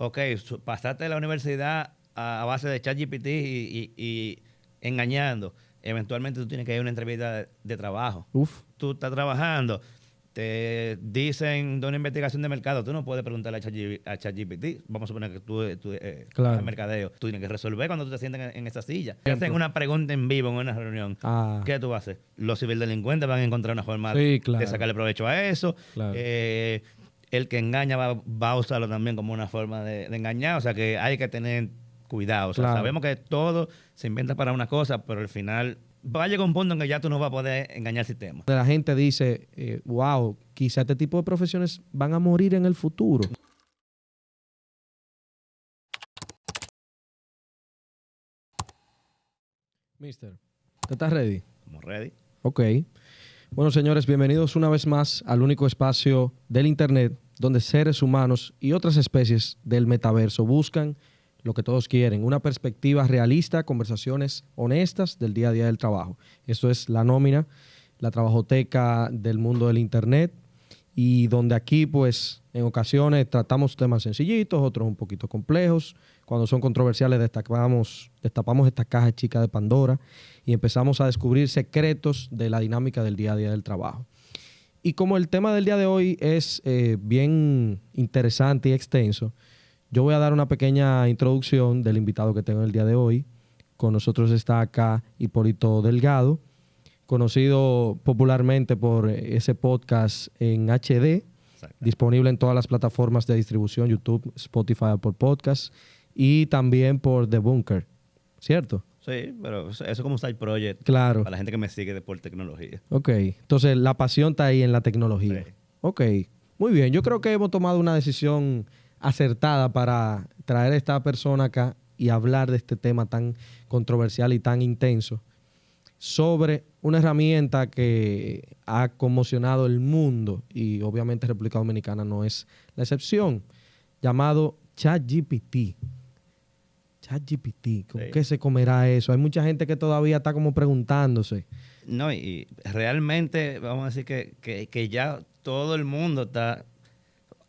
ok, pasaste de la universidad a, base de ChatGPT y, y, engañando. Eventualmente tú tienes que ir a una entrevista de, trabajo. Uf. Tú estás trabajando, te dicen de una investigación de mercado, tú no puedes preguntarle a ChatGPT. Vamos a suponer que tú, tú eh, mercadeo. Tú tienes que resolver cuando tú te sientes en, esa silla. Te hacen una pregunta en vivo en una reunión. Ah. ¿Qué tú vas a hacer? Los ciberdelincuentes van a encontrar una forma de sacarle provecho a eso. Eh, el que engaña va, a usarlo también como una forma de, engañar. O sea que hay que tener cuidado. sabemos que todo se inventa para una cosa, pero al final va a llegar un punto en que ya tú no vas a poder engañar el sistema. La gente dice, eh, wow, quizá este tipo de profesiones van a morir en el futuro. Mister, ¿te estás ready? Estamos ready. Ok. Bueno, señores, bienvenidos una vez más al único espacio del Internet donde seres humanos y otras especies del metaverso buscan lo que todos quieren, una perspectiva realista, conversaciones honestas del día a día del trabajo. Esto es la nómina, la trabajoteca del mundo del Internet y donde aquí pues en ocasiones tratamos temas sencillitos, otros un poquito complejos. Cuando son controversiales destapamos, destapamos esta caja chica de Pandora y empezamos a descubrir secretos de la dinámica del día a día del trabajo. Y como el tema del día de hoy es eh, bien interesante y extenso, yo voy a dar una pequeña introducción del invitado que tengo el día de hoy. Con nosotros está acá Hipólito Delgado, conocido popularmente por ese podcast en HD, disponible en todas las plataformas de distribución, YouTube, Spotify, por Podcast, y también por The Bunker, ¿cierto? Sí, pero eso es como side project. Claro. Para la gente que me sigue por tecnología. Ok, entonces la pasión está ahí en la tecnología. Sí. Ok, muy bien. Yo creo que hemos tomado una decisión acertada para traer a esta persona acá y hablar de este tema tan controversial y tan intenso sobre una herramienta que ha conmocionado el mundo y obviamente República Dominicana no es la excepción, llamado ChatGPT. ChatGPT, ¿con qué se comerá eso? Hay mucha gente que todavía está como preguntándose. No, y realmente vamos a decir que, que ya todo el mundo está,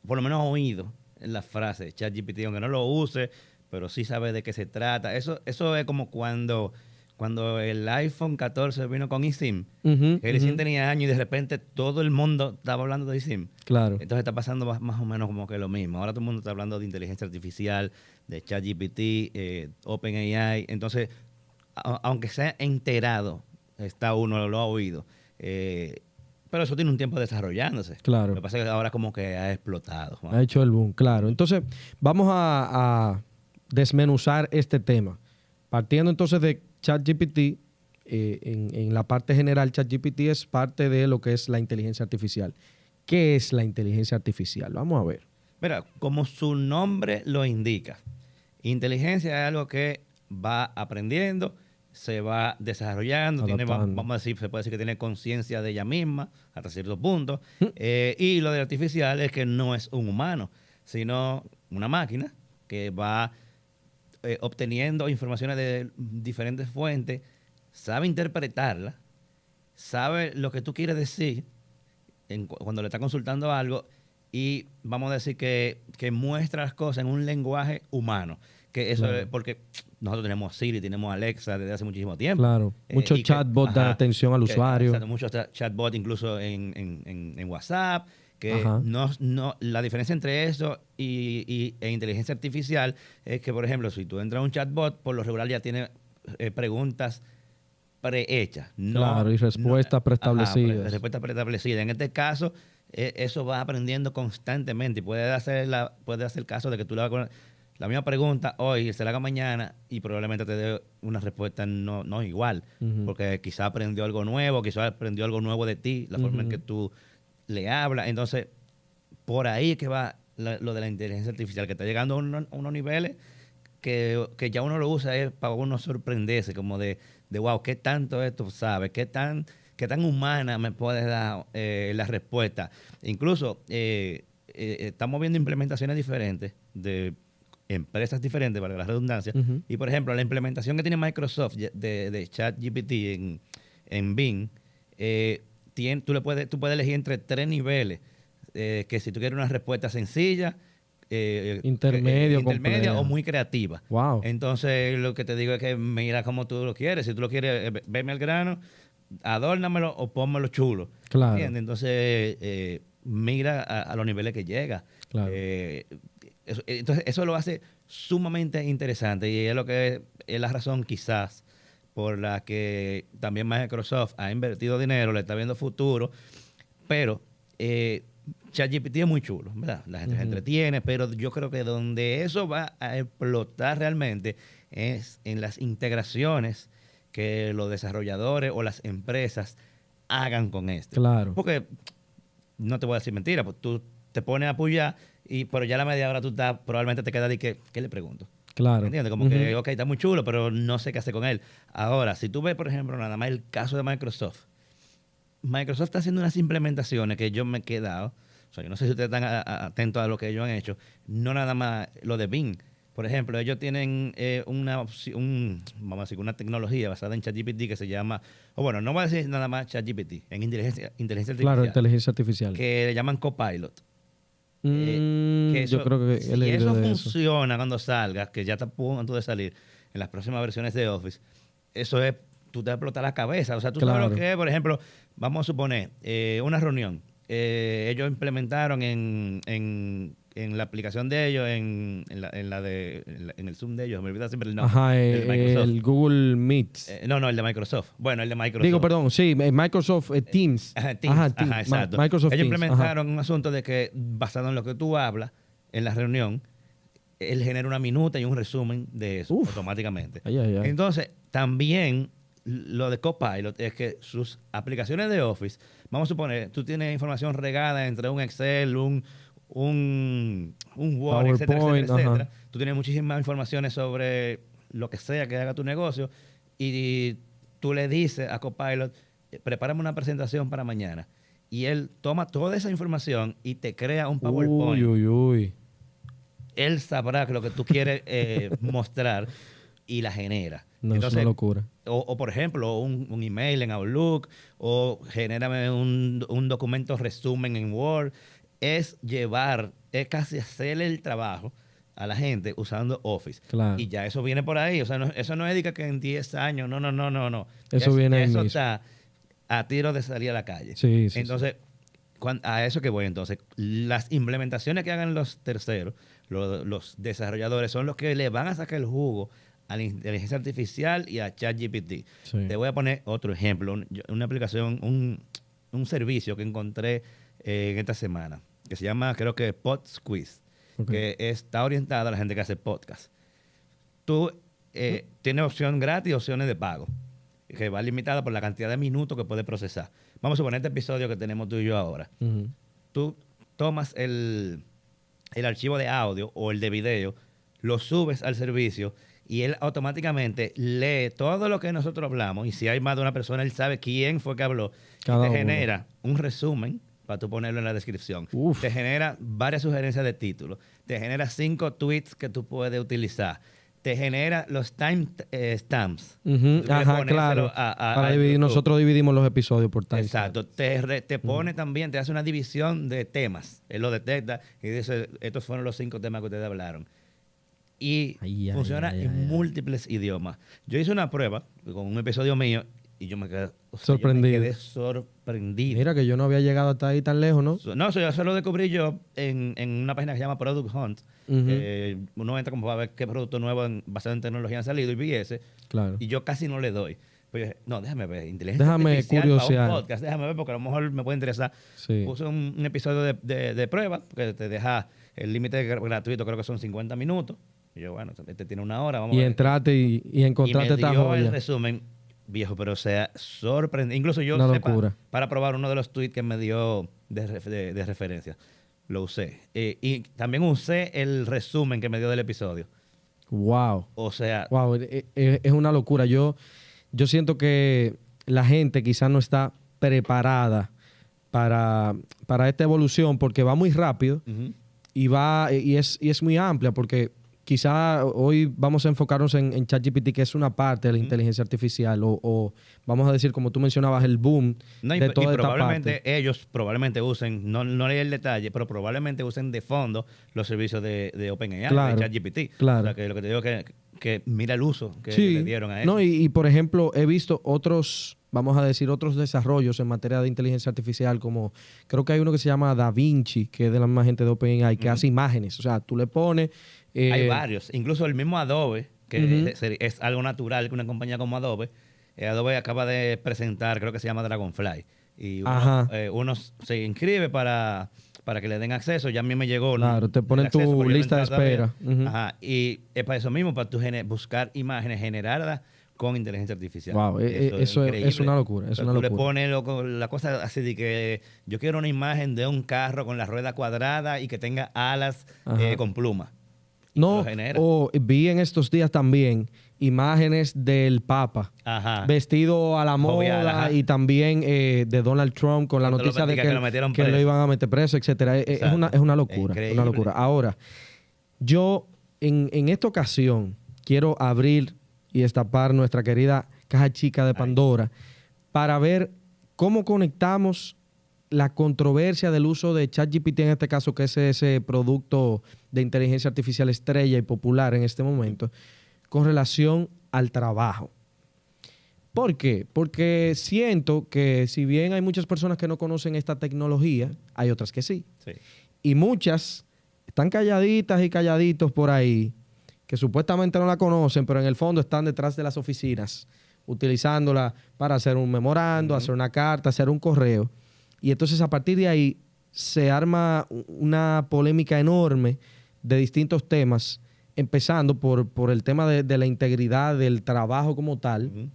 por lo menos oído, la frase ChatGPT, aunque no lo use, pero sí sabe de qué se trata. Eso, eso es como cuando, cuando el iPhone 14 vino con eSIM. el eSIM tenía años y de repente todo el mundo estaba hablando de eSIM. Claro. Entonces está pasando más, o menos como que lo mismo. Ahora todo el mundo está hablando de inteligencia artificial, de ChatGPT, eh, OpenAI. Entonces, aunque sea enterado, está uno, lo ha oído. Eh, pero eso tiene un tiempo desarrollándose. Claro. Lo que pasa es que ahora como que ha explotado. Ha hecho el boom, claro. Entonces, vamos a, desmenuzar este tema. Partiendo entonces de ChatGPT, eh, en, en, la parte general, ChatGPT es parte de lo que es la inteligencia artificial. ¿Qué es la inteligencia artificial? Vamos a ver. Mira, como su nombre lo indica, inteligencia es algo que va aprendiendo se va desarrollando, tiene, vamos a decir, se puede decir que tiene conciencia de ella misma hasta cierto punto. Mm. Eh, y lo de artificial es que no es un humano, sino una máquina que va eh, obteniendo informaciones de diferentes fuentes, sabe interpretarla, sabe lo que tú quieres decir cuando le está consultando algo y vamos a decir que, que muestra las cosas en un lenguaje humano. Que eso es porque nosotros tenemos Siri, tenemos Alexa desde hace muchísimo tiempo. Claro. Eh, muchos chatbots dan atención al usuario. muchos chatbots incluso en, WhatsApp. Que no, no, la diferencia entre eso y, e inteligencia artificial es que, por ejemplo, si tú entras a un chatbot, por lo regular ya tiene eh, preguntas prehechas. claro, y respuestas preestablecidas. respuestas preestablecidas. En este caso, e, eso va aprendiendo constantemente y puede hacer, la, puede hacer caso de que tú le a la misma pregunta hoy se la haga mañana y probablemente te dé una respuesta no, no igual, porque quizá aprendió algo nuevo, quizá aprendió algo nuevo de ti, la forma en que tú le hablas. Entonces, por ahí es que va lo de la inteligencia artificial, que está llegando a, unos niveles que, ya uno lo usa es para uno sorprenderse, como de, de wow, ¿qué tanto esto sabe? ¿Qué tan, qué tan humana me puede dar eh, la respuesta? Incluso eh, eh, estamos viendo implementaciones diferentes de empresas diferentes, para la redundancia. Y por ejemplo, la implementación que tiene Microsoft de, de ChatGPT en, en Bing, eh, tú, le puedes, tú puedes elegir entre tres niveles. Eh, que si tú quieres una respuesta sencilla, eh, Intermedio, eh, intermedia compleja. o muy creativa. Wow. Entonces, lo que te digo es que mira cómo tú lo quieres. Si tú lo quieres, veme al grano, adórnamelo o pónmelo chulo. Claro. ¿Entiendes? Entonces, mira a, a los niveles que llega. Claro. Eso- entonces, eso lo hace sumamente interesante y es lo que es la razón quizás por la que también Microsoft ha invertido dinero, le está viendo futuro, pero eh, ChatGPT es muy chulo, ¿verdad? La gente se entretiene, pero yo creo que donde eso va a explotar realmente es en las integraciones que los desarrolladores o las empresas hagan con esto. Claro. Porque no te voy a decir mentira, pues tú te pones a apoyar y pero ya a la media hora tú estás, probablemente te quedas de que, ¿qué le pregunto? Claro. ¿Entiendes? Como que, ok, está muy chulo, pero no sé qué hacer con él. Ahora, si tú ves, por ejemplo, nada más el caso de Microsoft, Microsoft está haciendo unas implementaciones que yo me he quedado, o sea, yo no sé si ustedes están atentos a lo que ellos han hecho, no nada más lo de Bing. Por ejemplo, ellos tienen eh, una, un, vamos a decir, una tecnología basada en ChatGPT que se llama, o bueno, no voy a decir nada más ChatGPT, en inteligencia, inteligencia artificial, Claro, inteligencia artificial. que le llaman Copilot. Mm, Que yo creo que si eso funciona cuando salga, que ya está a punto de salir en las próximas versiones de Office, eso es, tú te vas a explotar la cabeza. O sea, tú sabes Claro. lo que es, por ejemplo, vamos a suponer, eh, una reunión. Eh, ellos implementaron en, en, en la aplicación de ellos, en, en la, en la de, en, la- en el Zoom de ellos, me olvida siempre el nombre. Ajá, el eh, de el Google Meet. Eh, no, no, el de Microsoft. Bueno, el de Microsoft. Digo, perdón, sí, eh, Microsoft eh, Teams. Ajá, Teams. Ajá, Ajá, Teams. Ma- exacto. Microsoft Ellos Teams. implementaron un asunto de que, basado en lo que tú hablas en la reunión, él genera una minuta y un resumen de eso Uf. automáticamente. Ay, ay, ay. Entonces, también lo de Copilot es que sus aplicaciones de Office, vamos a suponer, tú tienes información regada entre un Excel, un, un, un Word, etcétera, etcétera, etcétera. Tú tienes muchísimas informaciones sobre lo que sea que haga tu negocio y tú le dices a Copilot, prepárame una presentación para mañana. Y él toma toda esa información y te crea un PowerPoint Uy, uy, uy. él sabrá que lo que tú quieres eh, mostrar y la genera. No, es una locura. O, o, por ejemplo, un, un email en Outlook o genérame un, un documento resumen en Word. Es llevar, es casi hacerle el trabajo a la gente usando Office. Claro. Y ya eso viene por ahí. O sea, no- eso no es de que- en 10 años, no, no, no, no, no. Eso Ya viene Eso está a tiro de salir a la calle. Sí, sí, Entonces, a eso que voy entonces, las implementaciones que hagan los terceros, lo- los, desarrolladores, son los que le van a sacar el jugo a la inteligencia artificial y a ChatGPT. Sí. Te voy a poner otro ejemplo, una aplicación, un, un servicio que encontré eh, en esta semana, que se llama, creo que PodSquiz, Ok. que está orientada a la gente que hace podcast. Tú eh, tienes opción gratis y opciones de pago, que va limitada por la cantidad de minutos que puedes procesar. Vamos a suponer este episodio que tenemos tú y yo ahora. Tú tomas el, el archivo de audio o el de video, lo subes al servicio y él automáticamente lee todo lo que nosotros hablamos. Y si hay más de una persona, él sabe quién fue que habló. Cada y te uno. genera un resumen para tú ponerlo en la descripción. Uf. Te genera varias sugerencias de títulos. Te genera cinco tweets que tú puedes utilizar. Te genera los time eh, stamps. Ajá, claro. a- a- Para a dividir, nosotros dividimos los episodios por time. Exacto. Te, re- te pone también, te hace una división de temas. Él lo detecta y dice, estos fueron los cinco temas que ustedes hablaron. Y Ay, funciona ay, en ay, múltiples idiomas. Yo hice una prueba con un episodio mío y yo me quedé, o sea, yo me Sorprendido. quedé sorprendido. Mira que yo no había llegado hasta ahí tan lejos, ¿no? No, eso yo lo descubrí yo en, en una página que se llama Product Hunt. Uno entra como para ver qué producto nuevo en- basado en tecnología han salido y vi ese. Claro. Y yo casi no le doy. Pues yo dije, no, déjame ver. Inteligencia Déjame artificial para curiosear. un podcast. Déjame ver porque a lo mejor me puede interesar. Sí. Puse un, un episodio de, de- de prueba que te deja el límite gr- gratuito, creo que son 50 minutos. Y yo, bueno, este tiene una hora, vamos Y a ver. entraste y, y y encontraste me esta dio joya. el resumen, viejo, pero o sea, sorprendente. Incluso yo Una sepa, locura. para probar uno de los tweets que me dio de, de- de referencia. Lo usé. Eh, y también usé el resumen que me dio del episodio. Wow. O sea, Wow, e- e- es una locura. Yo, yo siento que la gente quizás no está preparada para, para esta evolución porque va muy rápido y va y es, y es muy amplia porque quizá hoy vamos a enfocarnos en, en ChatGPT, que es una parte de la inteligencia artificial, o, o vamos a decir, como tú mencionabas, el boom No, y, de y toda esta probablemente parte. ellos probablemente usen, no, no leí el detalle, pero probablemente usen de fondo los servicios de, de OpenAI, Claro, de ChatGPT. claro. O sea, que lo que te digo es que, que mira el uso que, Sí. le dieron a eso. No, y, y, por ejemplo, he visto otros, vamos a decir, otros desarrollos en materia de inteligencia artificial, como creo que hay uno que se llama Da Vinci, que es de la misma gente de OpenAI, que hace imágenes. O sea, tú le pones. Eh, Hay varios, incluso el mismo Adobe, que es, es algo natural que una compañía como Adobe, eh, Adobe acaba de presentar, creo que se llama Dragonfly, y uno, eh, uno se inscribe para, para que le den acceso, ya a mí me llegó. Claro, te ponen tu acceso, lista de espera. Ajá, y es para eso mismo, para tú buscar imágenes generadas con inteligencia artificial. Wow, eh, eh, eso es- una locura, es una tú le locura. pones loco, la cosa así de que yo quiero una imagen de un carro con la rueda cuadrada y que tenga alas eh, con plumas. No, o vi en estos días también imágenes del Papa. Ajá. Vestido a la moda y también eh, de Donald Trump con la Cuando noticia de que, que lo que iban a meter preso, etcétera. Eh, eh, Es una, es una locura. Una locura. Ahora, yo en, en esta ocasión quiero abrir y destapar nuestra querida caja chica de Pandora para ver cómo conectamos la controversia del uso de ChatGPT en este caso, que es ese producto de inteligencia artificial estrella y popular en este momento, con relación al trabajo. ¿Por qué? Porque siento que si bien hay muchas personas que no conocen esta tecnología, hay otras que sí. Sí. Y muchas están calladitas y calladitos por ahí, que supuestamente no la conocen, pero en el fondo están detrás de las oficinas, utilizándola para hacer un memorando, hacer una carta, hacer un correo. Y entonces a partir de ahí se arma una polémica enorme de distintos temas, empezando por, por el tema de, de la integridad del trabajo como tal,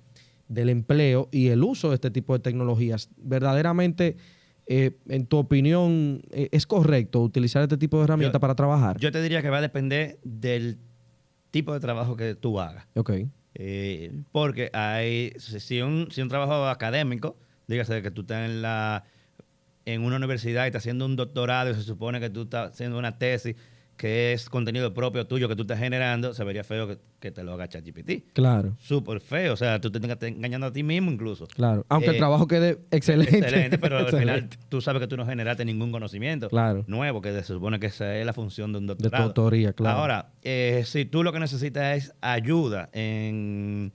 del empleo y el uso de este tipo de tecnologías. Verdaderamente, eh, en tu opinión, eh, ¿es correcto utilizar este tipo de herramientas para trabajar? Yo te diría que va a depender del tipo de trabajo que tú hagas. ok, Eh, porque hay, si un, si un trabajo académico, dígase que tú estás en, la, en una universidad y estás haciendo un doctorado y se supone que tú estás haciendo una tesis que es contenido propio tuyo que tú estás generando, se vería feo que, que te lo haga ChatGPT. claro, Súper feo, o sea, tú te estás engañando a ti mismo incluso. claro. Aunque el Eh, trabajo quede excelente. Excelente, pero al final tú sabes que tú no generaste ningún conocimiento Claro. nuevo, que se supone que esa es la función de un De tu doctorado. autoría, claro. Ahora, eh, si tú lo que necesitas es ayuda en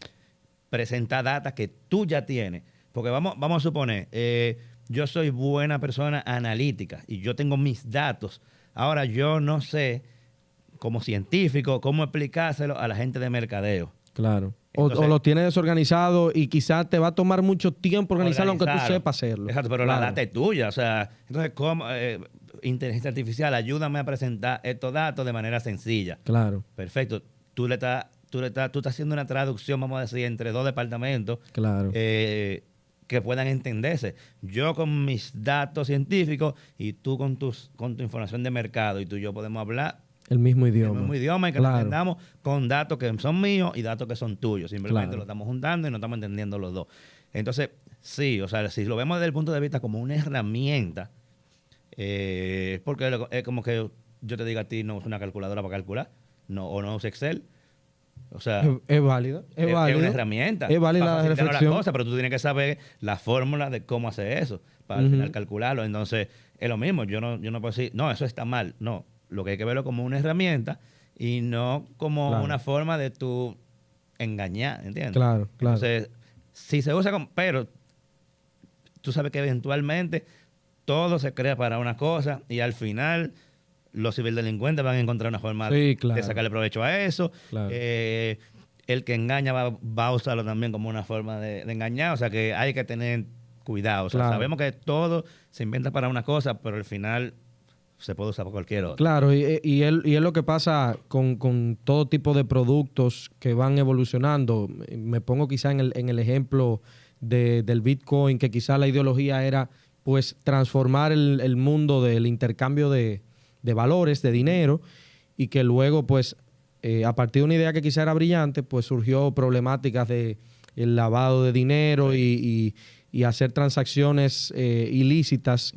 presentar data que tú ya tienes, porque vamos, vamos a suponer, eh, yo soy buena persona analítica y yo tengo mis datos. Ahora yo no sé, como científico, cómo explicárselo a la gente de mercadeo. Claro. O, Entonces- o lo tienes desorganizado y quizás te va a tomar mucho tiempo organizarlo, aunque tú sepas hacerlo. Exacto, pero Claro. la data es tuya. O sea, entonces, ¿cómo, eh, inteligencia artificial, ayúdame a presentar estos datos de manera sencilla. Claro, Perfecto. Tú le estás, tú le estás, tú estás haciendo una traducción, vamos a decir, entre dos departamentos claro. eh, que puedan entenderse. Yo con mis datos científicos y tú con tus, con tu información de mercado y tú y yo podemos hablar el mismo en el idioma. mismo idioma y que Claro. entendamos con datos que son míos y datos que son tuyos. Simplemente Claro. lo estamos juntando y no estamos entendiendo los dos. Entonces, sí, o sea, si lo vemos desde el punto de vista como una herramienta, eh, porque lo- es como que yo te diga a ti no usa una calculadora para calcular, no, o no usa Excel. O sea, Es, es válido. Es, es, válido. una herramienta. Es válida para la reflexión. cosas, pero tú tienes que saber la fórmula de cómo hacer eso para al final calcularlo. Entonces, es lo mismo. Yo no, yo no puedo decir, no, eso está mal. No, lo que hay que verlo como una herramienta y no como Claro. una forma de tú engañar, ¿entiendes? Claro, claro. Entonces, si se usa como, pero tú sabes que eventualmente todo se crea para una cosa y al final los ciberdelincuentes van a encontrar una forma Sí, claro. de sacarle provecho a eso. Claro. Eh, el que engaña va, va a usarlo también como una forma de, de engañar. O sea que hay que tener cuidado. O sea, Claro. sabemos que todo se inventa para una cosa, pero al final se puede usar para cualquier otra. Claro, y, y, es, y es lo que pasa con, con todo tipo de productos que van evolucionando. Me pongo quizá en el, en el ejemplo de- del Bitcoin, que quizá la ideología era pues transformar el, el mundo del intercambio de, de valores, de dinero, y que luego pues eh, a partir de una idea que quizá era brillante, pues surgió problemáticas de el lavado de dinero y, y- y hacer transacciones eh, ilícitas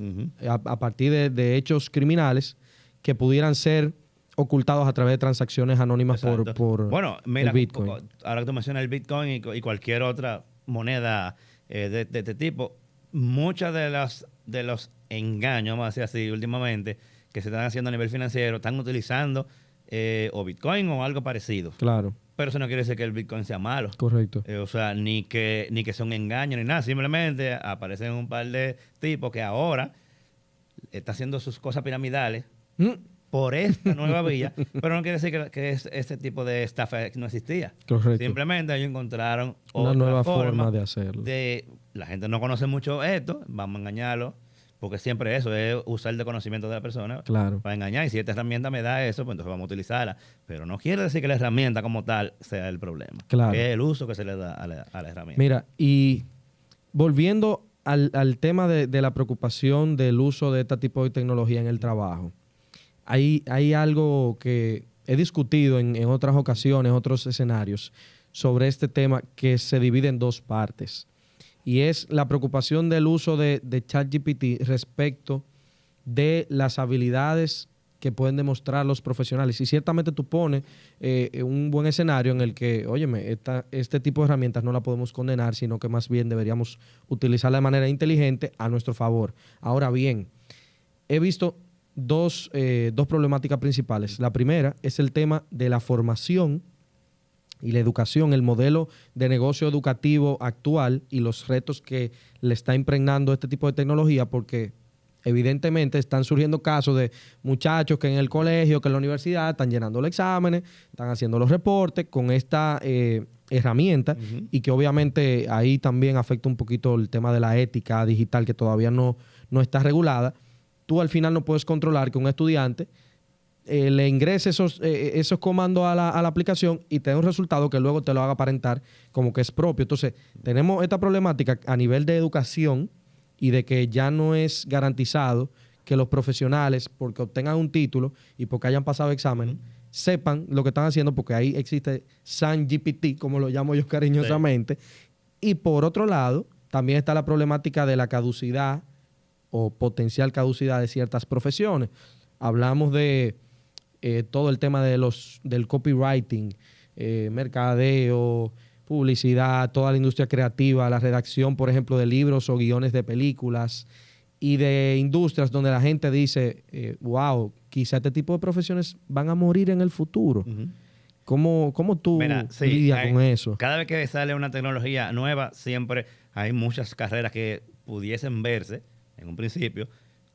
a, a partir de, de hechos criminales que pudieran ser ocultados a través de transacciones anónimas por, por bueno, mira, el Bitcoin. co- ahora que tú mencionas el Bitcoin y, y cualquier otra moneda eh, de, de este tipo, muchos de los, de los engaños, vamos a decir así, últimamente, que se están haciendo a nivel financiero, están utilizando eh, o Bitcoin o algo parecido. Claro, Pero eso no quiere decir que el Bitcoin sea malo. correcto. Eh, o sea, ni que, ni que sea un engaño ni nada. Simplemente aparecen un par de tipos que ahora está haciendo sus cosas piramidales Mm, por esta nueva vía, pero no quiere decir que, que es- este tipo de estafa no existía. Correcto. Simplemente ellos encontraron Una otra nueva forma de hacerlo. de- la gente no conoce mucho esto, vamos a engañarlo, porque siempre eso es usar el conocimiento de la persona Claro. para engañar. Y si esta herramienta me da eso, pues entonces vamos a utilizarla. Pero no quiere decir que la herramienta como tal sea el problema. Claro. Es el uso que se le da a la, a la herramienta. Mira, y volviendo al, al tema de, de la preocupación del uso de este tipo de tecnología en el trabajo, hay, hay algo que he discutido en, en otras ocasiones, otros escenarios, sobre este tema que se divide en dos partes. Y es la preocupación del uso de, ChatGPT respecto de las habilidades que pueden demostrar los profesionales. Y ciertamente tú pones eh, un buen escenario en el que, óyeme, esta, este tipo de herramientas no la podemos condenar, sino que más bien deberíamos utilizarla de manera inteligente a nuestro favor. Ahora bien, he visto dos, eh, dos problemáticas principales. La primera es el tema de la formación y la educación, el modelo de negocio educativo actual y los retos que le está impregnando este tipo de tecnología, porque evidentemente están surgiendo casos de muchachos que en el colegio, que en la universidad están llenando los exámenes, están haciendo los reportes con esta eh, herramienta y que obviamente ahí también afecta un poquito el tema de la ética digital que todavía no, no está regulada. Tú al final no puedes controlar que un estudiante eh, le ingrese esos, eh, esos comandos a la, a la aplicación y te dé un resultado que luego te lo haga aparentar como que es propio. Entonces, tenemos esta problemática a nivel de educación y de que ya no es garantizado que los profesionales, porque obtengan un título y porque hayan pasado exámenes, sepan lo que están haciendo, porque ahí existe San GPT, como lo llamo yo cariñosamente. Y por otro lado, también está la problemática de la caducidad o potencial caducidad de ciertas profesiones. Hablamos de eh, todo el tema de los, del copywriting, eh, mercadeo, publicidad, toda la industria creativa, la redacción, por ejemplo, de libros o guiones de películas y de industrias donde la gente dice, eh, wow, quizá este tipo de profesiones van a morir en el futuro. ¿Cómo, cómo tú Mira, sí, lidias hay- con eso? Cada vez que sale una tecnología nueva, siempre hay muchas carreras que pudiesen verse, en un principio,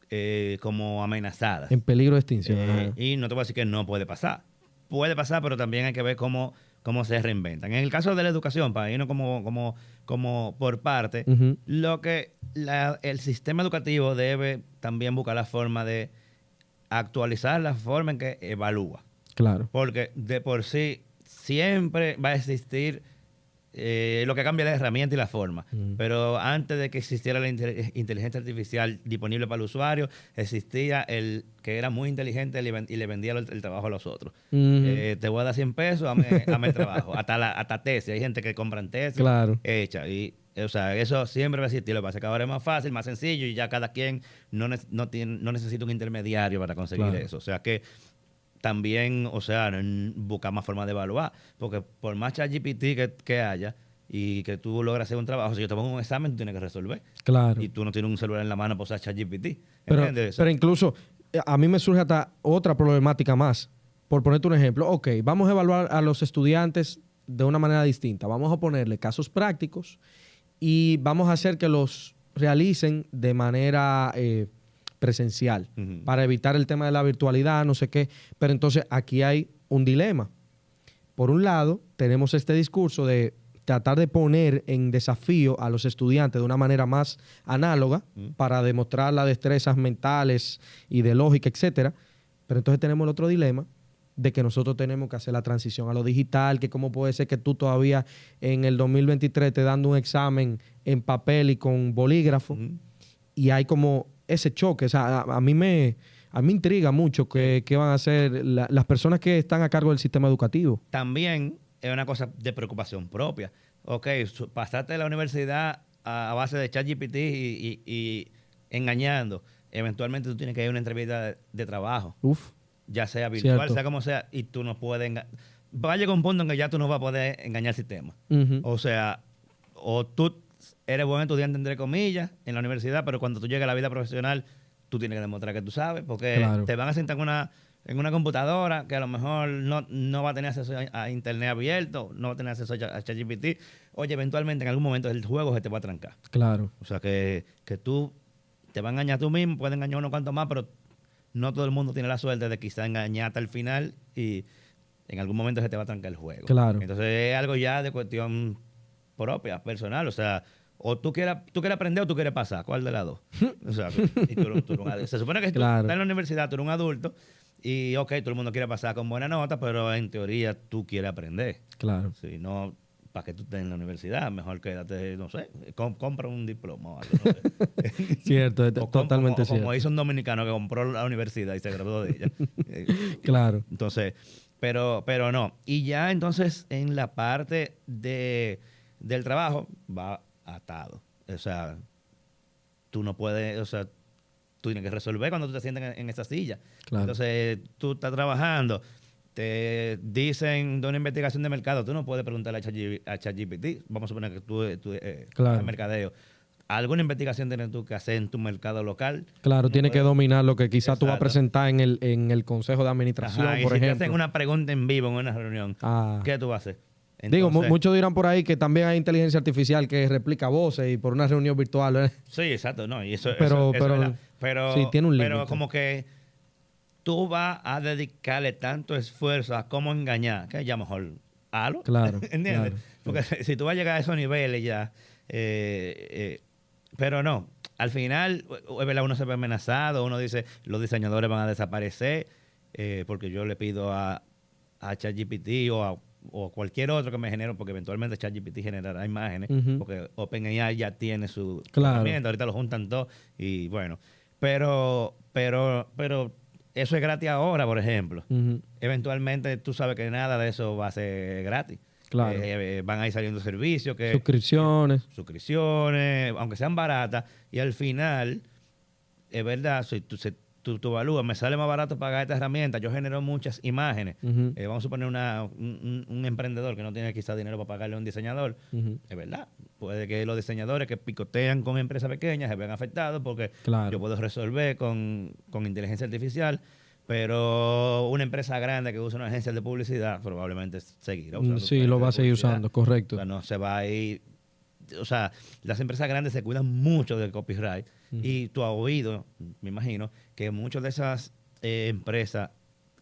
eh, como amenazadas. En peligro de extinción. Eh, y no te voy a decir que no puede pasar. Puede pasar, pero también hay que ver cómo, cómo se reinventan. En el caso de la educación, para irnos como, como, como por parte, lo que la- el sistema educativo debe también buscar la forma de actualizar la forma en que evalúa. Claro. Porque de por sí siempre va a existir eh, lo que cambia la herramienta y la forma. Mm. Pero antes de que existiera la inte- inteligencia artificial disponible para el usuario, existía el que era muy inteligente y le vendía el, el trabajo a los otros. Ujú. Eh, te voy a dar 100 pesos, dame, dame el trabajo. Hasta, la, hasta tesis. Hay gente que compran tesis Claro. hecha. Y, o sea, eso siempre va a existir. Lo que pasa es que ahora es más fácil, más sencillo y ya cada quien no, ne- no, tiene, no necesita un intermediario para conseguir Claro. eso. O sea que también, o sea, buscar más formas de evaluar. Porque por más ChatGPT que, que haya y que tú logras hacer un trabajo, si yo te pongo un examen, tú tienes que resolver. Claro. Y tú no tienes un celular en la mano para usar ChatGPT. Pero, pero incluso eh, a mí me surge hasta otra problemática más. Por ponerte un ejemplo, ok, vamos a evaluar a los estudiantes de una manera distinta. Vamos a ponerle casos prácticos y vamos a hacer que los realicen de manera eh, presencial para evitar el tema de la virtualidad, no sé qué. Pero entonces aquí hay un dilema. Por un lado, tenemos este discurso de tratar de poner en desafío a los estudiantes de una manera más análoga para demostrar las destrezas mentales y de lógica, etcétera. Pero entonces tenemos el otro dilema de que nosotros tenemos que hacer la transición a lo digital, que cómo puede ser que tú todavía en el 2023 te dando un examen en papel y con bolígrafo y hay como ese choque. O sea, a, a mí me a mí intriga mucho que, que van a hacer la- las personas que están a cargo del sistema educativo. también es una cosa de preocupación propia. Ok, pasaste de la universidad a, a base de ChatGPT y, y- y engañando. Eventualmente tú tienes que ir a una entrevista de, de trabajo. Uf, ya sea virtual, Cierto. sea como sea, y tú no puedes... enga- Va a llegar un punto en que ya tú no vas a poder engañar el sistema. O sea, o tú eres buen estudiante, entre comillas, en la universidad, pero cuando tú llegas a la vida profesional, tú tienes que demostrar que tú sabes, porque Claro. te van a sentar en una, en una computadora que a lo mejor no, no va a tener acceso a, a internet abierto, no va a tener acceso a, Cha- a ChatGPT. Oye, eventualmente en algún momento el juego se te va a trancar. Claro. O sea, que, que tú te va a engañar tú mismo, puedes engañar unos cuantos más, pero no todo el mundo tiene la suerte de quizá engañarte al final y en algún momento se te va a trancar el juego. Claro. Entonces es algo ya de cuestión propia, personal. O sea, o tú quieres, tú quieres aprender o tú quieres pasar. ¿Cuál de las dos? O sea, y tú eres- tú eres un adulto. se supone que tú estás en la universidad, tú eres un adulto y, ok, todo el mundo quiere pasar con buena nota, pero en teoría tú quieres aprender. Claro. Si no, para que tú estés en la universidad, mejor quédate, no sé, com- compra un diploma o algo. No sé. Cierto, es O com- totalmente como, cierto. Como hizo un dominicano que compró la universidad y se graduó de ella. Eh, Claro. entonces, pero, pero no. Y ya entonces en la parte de, del trabajo va atado. O sea, tú no puedes, o sea, tú tienes que resolver cuando tú te sientas en, en esa silla. Claro. Entonces, tú estás trabajando, te dicen de una investigación de mercado, tú no puedes preguntarle a ChatG- a ChatGPT, vamos a suponer que tú, tú eh, Claro. mercadeo. ¿Alguna investigación tienes tú que hacer en tu mercado local? Claro, No tiene que dominar lo que quizás tú vas a presentar en el, en el consejo de administración, Ajá, y por si te ejemplo. hacen una pregunta en vivo en una reunión, Ah. ¿qué tú vas a hacer? Digo, muchos dirán por ahí que también hay inteligencia artificial que replica voces y por una reunión virtual. ¿eh? Sí, exacto, no, y eso, Pero- eso- eso pero- es pero, sí, tiene un pero límite. como que tú vas a dedicarle tanto esfuerzo a cómo engañar, que ya mejor halo, Claro, ¿entiendes? claro. Porque si tú vas a llegar a esos niveles ya, eh, eh, pero no, al final, uno se ve amenazado, uno dice, los diseñadores van a desaparecer, eh, porque yo le pido a, a ChatGPT o a o cualquier otro que me genere, porque eventualmente ChatGPT generará imágenes, porque OpenAI ya tiene su Claro. herramienta, ahorita lo juntan todo y bueno, pero, pero, pero eso es gratis ahora, por ejemplo. Eventualmente tú sabes que nada de eso va a ser gratis. Claro. Eh, eh, van a ir saliendo servicios que Suscripciones. suscripciones, aunque sean baratas, y al final, es verdad, si tú, se- tú, tú evalúas, me sale más barato pagar esta herramienta, yo genero muchas imágenes. Eh, vamos a suponer una, un, emprendedor que no tiene quizás dinero para pagarle a un diseñador. Es verdad. Puede que los diseñadores que picotean con empresas pequeñas se vean afectados porque Claro. yo puedo resolver con, con inteligencia artificial, pero una empresa grande que usa una agencia de publicidad probablemente seguirá usando. Mm, Sí, su lo va a seguir usando, O correcto. sea, no se va a ir. O sea, las empresas grandes se cuidan mucho del copyright. Y tú has oído, me imagino, que muchas de esas eh, empresas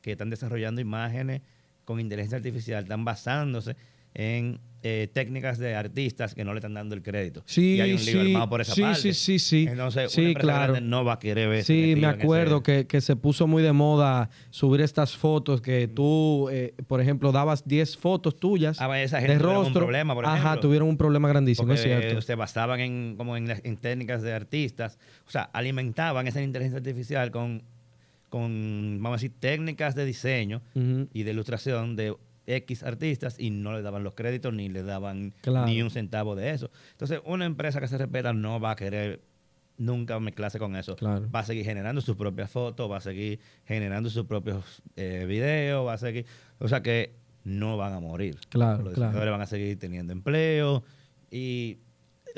que están desarrollando imágenes con inteligencia artificial están basándose en eh, técnicas de artistas que no le están dando el crédito. Sí, y hay un lío sí, armado por esa sí, parte. sí, sí, sí. Entonces, Sí, una empresa claro. grande no va a querer ver Sí, me metido en acuerdo que, que se puso muy de moda subir estas fotos que tú, eh, por ejemplo, dabas 10 fotos tuyas Ah, esa gente de tuvieron un rostro. problema, por Ajá, tuvieron un problema grandísimo, es cierto. se basaban en, como en, técnicas de artistas, o sea, alimentaban esa inteligencia artificial con, con, vamos a decir, técnicas de diseño y de ilustración de X artistas y no le daban los créditos ni le daban Claro. ni un centavo de eso. Entonces, una empresa que se respeta no va a querer nunca mezclarse con eso. Claro. Va a seguir generando sus propias fotos, va a seguir generando sus propios eh, videos, va a seguir... O sea que no van a morir. Claro, Los claro. diseñadores van a seguir teniendo empleo y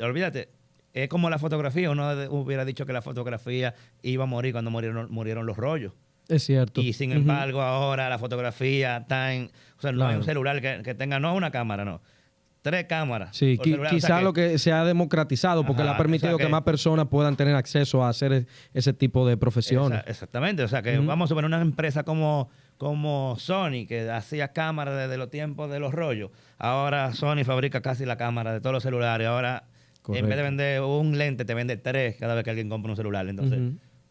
olvídate, es como la fotografía. Uno hubiera dicho que la fotografía iba a morir cuando murieron, murieron los rollos. Es cierto. Y sin embargo, ahora la fotografía está en. O sea, no hay Claro. un celular que, que tenga, no una cámara, no. Tres cámaras. Sí, por qui- celular. O quizá lo que se ha democratizado porque le ha permitido o sea que, que- más personas puedan tener acceso a hacer e- ese tipo de profesiones. Esa- exactamente. O sea, que vamos a suponer una empresa como, como Sony, que hacía cámaras desde los tiempos de los rollos. Ahora Sony fabrica casi la cámara de todos los celulares. Ahora, en vez de vender un lente, te vende tres cada vez que alguien compra un celular. Entonces.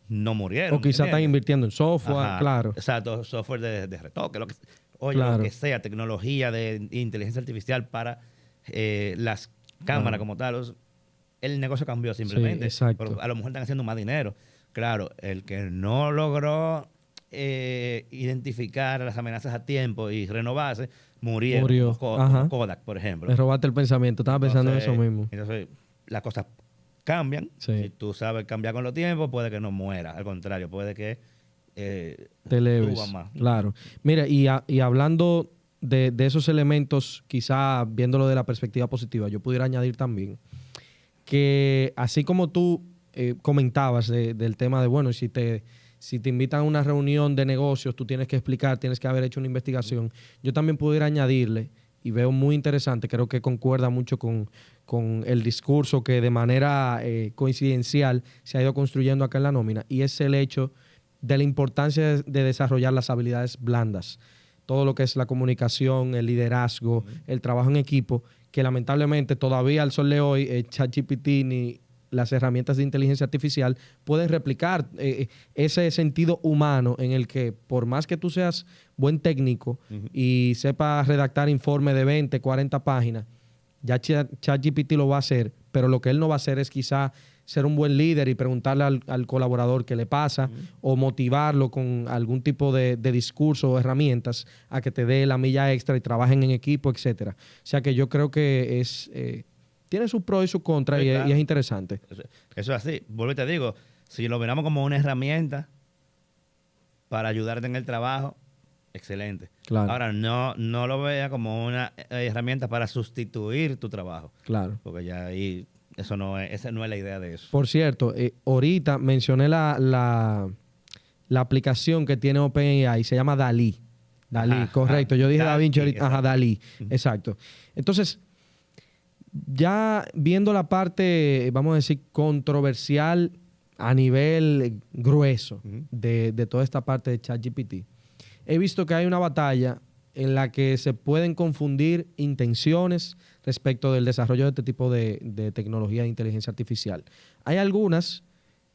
No murieron. O quizá están invirtiendo en software, Ajá, claro. Exacto, software de, de retoque, lo que, oye, Claro. lo que sea, tecnología de inteligencia artificial para eh, las cámaras como tal. o sea, el negocio cambió simplemente. exacto. Pero a lo mejor están haciendo más dinero. Claro, el que no logró eh, identificar las amenazas a tiempo y renovarse, murieron. Murió, Kodak, por ejemplo. Me robaste el pensamiento, estaba pensando en eso mismo. Entonces, las cosas cambian. Sí. Si tú sabes cambiar con los tiempos, puede que no muera. Al contrario, puede que eh, te leves. más. Claro. Mira, y, a- y hablando de, de esos elementos, quizá viéndolo de la perspectiva positiva, yo pudiera añadir también que así como tú eh, comentabas de- del tema de, bueno, si te, si te invitan a una reunión de negocios, tú tienes que explicar, tienes que haber hecho una investigación, yo también pudiera añadirle, y veo muy interesante, creo que concuerda mucho con, con el discurso que de manera eh, coincidencial se ha ido construyendo acá en la nómina, y es el hecho de la importancia de, de desarrollar las habilidades blandas, todo lo que es la comunicación, el liderazgo, el trabajo en equipo, que lamentablemente todavía al sol de hoy, eh, ChatGPT ni las herramientas de inteligencia artificial pueden replicar eh, ese sentido humano en el que por más que tú seas buen técnico y sepas redactar informe de 20, 40 páginas, ya Cha- ChatGPT lo va a hacer, pero lo que él no va a hacer es quizá ser un buen líder y preguntarle al, al colaborador qué le pasa o motivarlo con algún tipo de, de discurso o herramientas a que te dé la milla extra y trabajen en equipo, etcétera. O sea que yo creo que es eh, tiene sus pros y sus contras Sí, y, es- claro. y es interesante. Eso, eso es así. Vuelvo y te digo, si lo miramos como una herramienta para ayudarte en el trabajo, excelente. Claro. Ahora, no, no lo vea como una eh, herramienta para sustituir tu trabajo, Claro. porque ya ahí, eso no es, esa no es la idea de eso. Por cierto, eh, ahorita mencioné la, la, la aplicación que tiene OpenAI, se llama Dalí. Dalí, Ajá, correcto. ajá. Yo dije Da Vinci ahorita. Ajá, exacto. Dalí. Exacto. Entonces, ya viendo la parte, vamos a decir, controversial a nivel grueso de, de toda esta parte de ChatGPT, he visto que hay una batalla en la que se pueden confundir intenciones respecto del desarrollo de este tipo de, de tecnología de inteligencia artificial. Hay algunas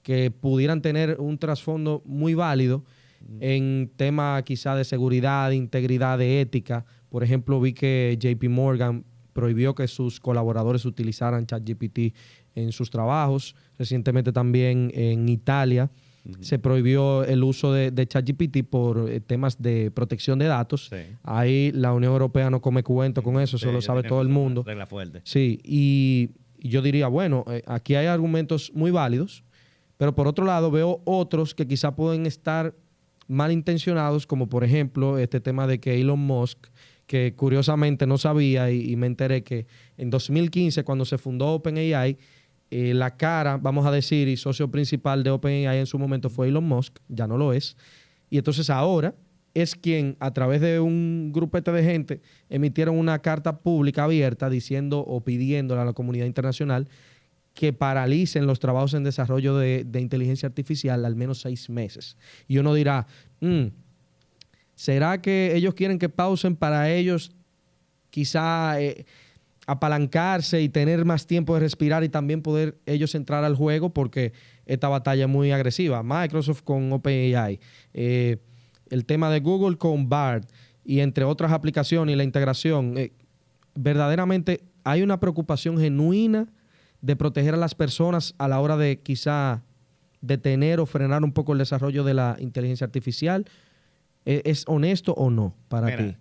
que pudieran tener un trasfondo muy válido en tema quizá de seguridad, de integridad, de ética. Por ejemplo, vi que JP Morgan prohibió que sus colaboradores utilizaran ChatGPT en sus trabajos. Recientemente también en Italia se prohibió el uso de, de ChatGPT por eh, temas de protección de datos. Sí. Ahí la Unión Europea no come cuento con eso, eso Sí, lo ya sabe todo el mundo. Regla fuerte. Sí, y, y yo diría, bueno, eh, aquí hay argumentos muy válidos, pero por otro lado veo otros que quizá pueden estar malintencionados, como por ejemplo este tema de que Elon Musk, que curiosamente no sabía y, y me enteré que en 2015 cuando se fundó OpenAI, eh, la cara, vamos a decir, y socio principal de OpenAI en su momento fue Elon Musk, ya no lo es, y entonces ahora es quien a través de un grupete de gente emitieron una carta pública abierta diciendo o pidiéndole a la comunidad internacional que paralicen los trabajos en desarrollo de, de inteligencia artificial al menos seis meses. Y uno dirá, "Mm, ¿será que ellos quieren que pausen para ellos quizá eh, apalancarse y tener más tiempo de respirar y también poder ellos entrar al juego? Porque esta batalla es muy agresiva. Microsoft con OpenAI, eh, el tema de Google con BART y entre otras aplicaciones y la integración. eh, verdaderamente hay una preocupación genuina de proteger a las personas a la hora de quizá detener o frenar un poco el desarrollo de la inteligencia artificial. ¿E- ¿Es honesto o no para Mira, ti?